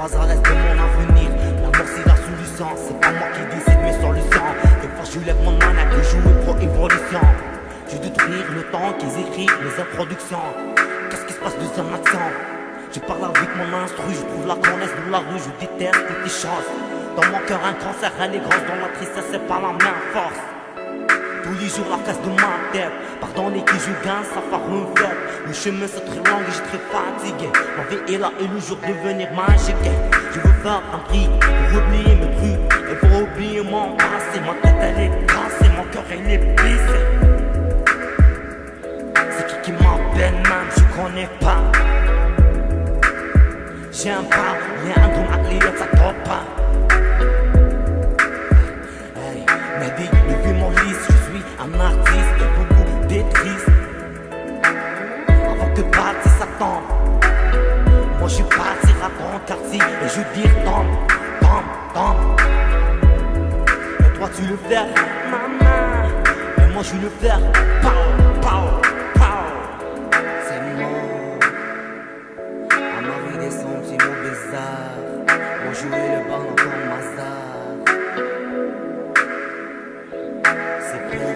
pas à l'aise de mon avenir. La mort c'est la solution, c'est pas moi qui décide le sang. Des fois je lève mon main que je joue pro évolution. Je détruire le temps qu'ils écrivent les introductions. Qu'est-ce qui se passe de un accent? Je parle avec mon instru, je trouve la connaisse dans la rue, je déteste toutes les choses. Dans mon cœur un cancer, elle est grosse, dans la tristesse c'est pas la même force. Tous les jours la casse de ma tête Pardonnez que je gagne, ça fait une fête Le chemin c'est très long et je très fatigué. Ma vie est là et le jour devenir magique Je veux faire un prix pour oublier mes trucs Et pour oublier mon passé. Ma tête elle est cassée, mon cœur il est blessé C'est qui qui m'appelle même, je connais pas. J'aime pas, y'a un don à ça top pas. Hey, Mehdi, depuis mon liste, je suis un artiste. Beaucoup Avant que parti s'attend. Moi je suis parti à ton quartier Et je dis tombe, tombe, tombe Et toi tu le fais, maman. Et moi je le fais, pow, pow, pow. C'est moi À Marie des petits mots bizarres. Moi je le ballon comme Mazar C'est bien